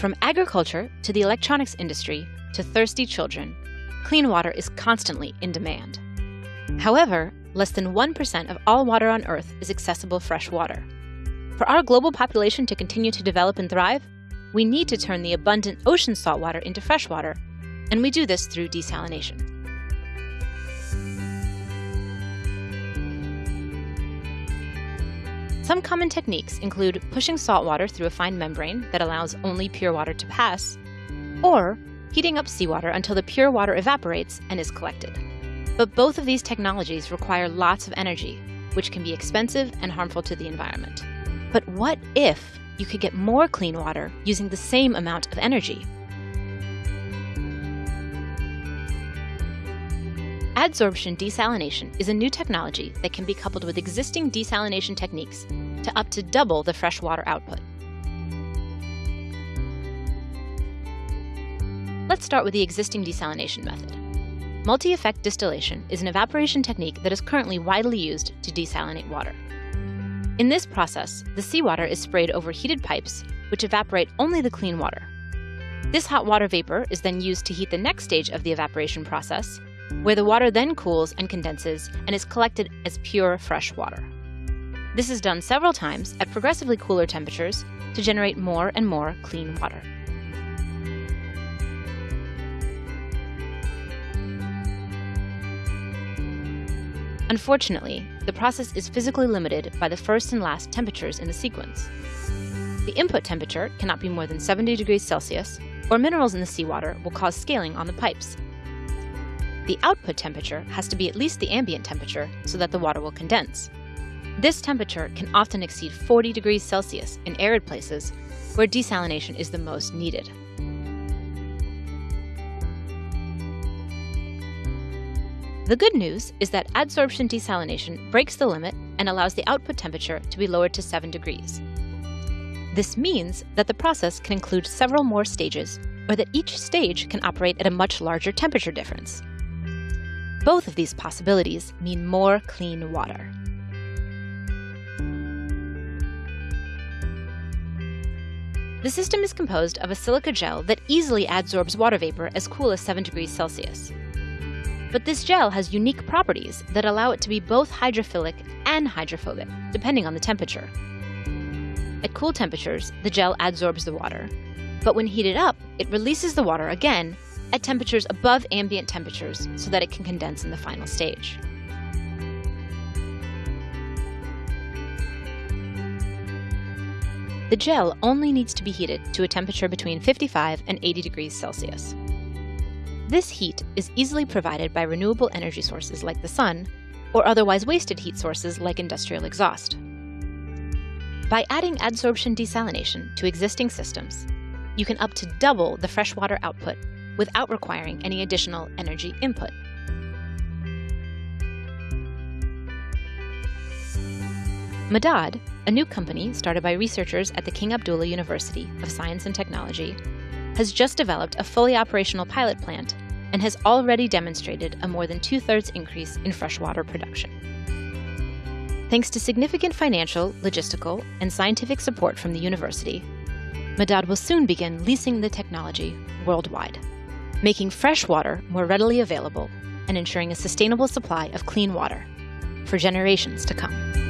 From agriculture to the electronics industry to thirsty children, clean water is constantly in demand. However, less than 1% of all water on Earth is accessible fresh water. For our global population to continue to develop and thrive, we need to turn the abundant ocean saltwater into freshwater, and we do this through desalination. Some common techniques include pushing salt water through a fine membrane that allows only pure water to pass, or heating up seawater until the pure water evaporates and is collected. But both of these technologies require lots of energy, which can be expensive and harmful to the environment. But what if you could get more clean water using the same amount of energy? Adsorption desalination is a new technology that can be coupled with existing desalination techniques to up to double the freshwater output. Let's start with the existing desalination method. Multi-effect distillation is an evaporation technique that is currently widely used to desalinate water. In this process, the seawater is sprayed over heated pipes, which evaporate only the clean water. This hot water vapor is then used to heat the next stage of the evaporation process, where the water then cools and condenses and is collected as pure fresh water. This is done several times at progressively cooler temperatures to generate more and more clean water. Unfortunately, the process is physically limited by the first and last temperatures in the sequence. The input temperature cannot be more than 70 degrees Celsius, or minerals in the seawater will cause scaling on the pipes the output temperature has to be at least the ambient temperature so that the water will condense. This temperature can often exceed 40 degrees Celsius in arid places where desalination is the most needed. The good news is that adsorption desalination breaks the limit and allows the output temperature to be lowered to 7 degrees. This means that the process can include several more stages, or that each stage can operate at a much larger temperature difference. Both of these possibilities mean more clean water. The system is composed of a silica gel that easily adsorbs water vapor as cool as 7 degrees Celsius. But this gel has unique properties that allow it to be both hydrophilic and hydrophobic, depending on the temperature. At cool temperatures, the gel adsorbs the water, but when heated up, it releases the water again at temperatures above ambient temperatures so that it can condense in the final stage. The gel only needs to be heated to a temperature between 55 and 80 degrees Celsius. This heat is easily provided by renewable energy sources like the sun, or otherwise wasted heat sources like industrial exhaust. By adding adsorption desalination to existing systems, you can up to double the freshwater output without requiring any additional energy input. Medad, a new company started by researchers at the King Abdullah University of Science and Technology, has just developed a fully operational pilot plant and has already demonstrated a more than two-thirds increase in freshwater production. Thanks to significant financial, logistical, and scientific support from the university, Medad will soon begin leasing the technology worldwide making fresh water more readily available and ensuring a sustainable supply of clean water for generations to come.